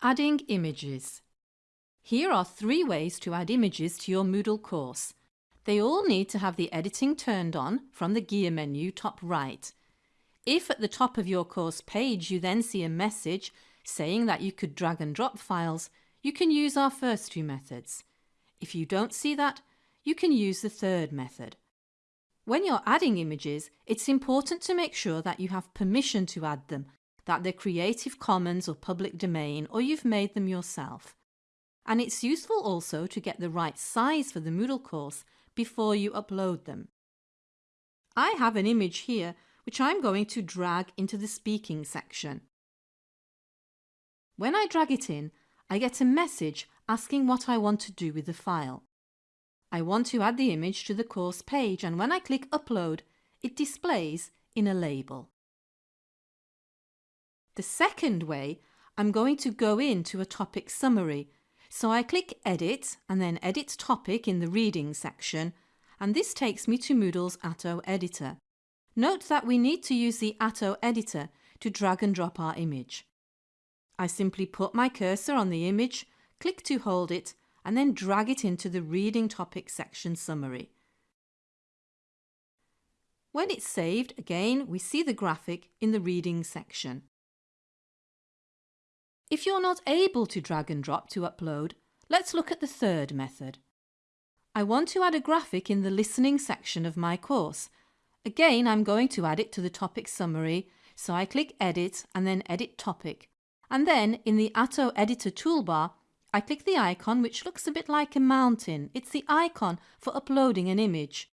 Adding images. Here are three ways to add images to your Moodle course. They all need to have the editing turned on from the gear menu top right. If at the top of your course page you then see a message saying that you could drag and drop files, you can use our first two methods. If you don't see that, you can use the third method. When you're adding images, it's important to make sure that you have permission to add them that they're Creative Commons or public domain or you've made them yourself. And it's useful also to get the right size for the Moodle course before you upload them. I have an image here which I'm going to drag into the speaking section. When I drag it in, I get a message asking what I want to do with the file. I want to add the image to the course page and when I click upload, it displays in a label. The second way, I'm going to go into a topic summary. So I click Edit and then Edit Topic in the Reading section and this takes me to Moodle's Atto editor. Note that we need to use the Atto editor to drag and drop our image. I simply put my cursor on the image, click to hold it and then drag it into the Reading Topic section summary. When it's saved, again, we see the graphic in the Reading section. If you're not able to drag and drop to upload, let's look at the third method. I want to add a graphic in the listening section of my course. Again, I'm going to add it to the topic summary, so I click Edit and then Edit Topic. And then in the Atto Editor toolbar, I click the icon which looks a bit like a mountain. It's the icon for uploading an image.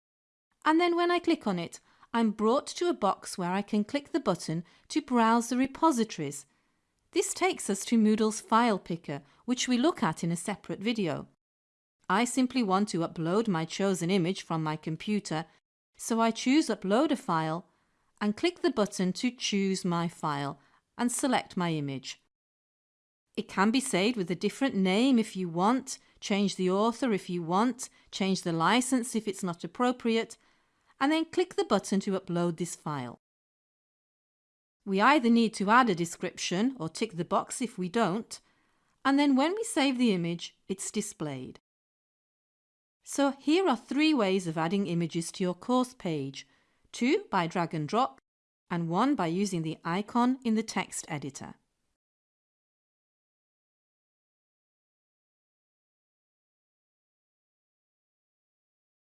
And then when I click on it, I'm brought to a box where I can click the button to browse the repositories this takes us to Moodle's file picker, which we look at in a separate video. I simply want to upload my chosen image from my computer, so I choose Upload a File and click the button to choose my file and select my image. It can be saved with a different name if you want, change the author if you want, change the license if it's not appropriate, and then click the button to upload this file. We either need to add a description or tick the box if we don't, and then when we save the image, it's displayed. So here are three ways of adding images to your course page, two by drag and drop, and one by using the icon in the text editor.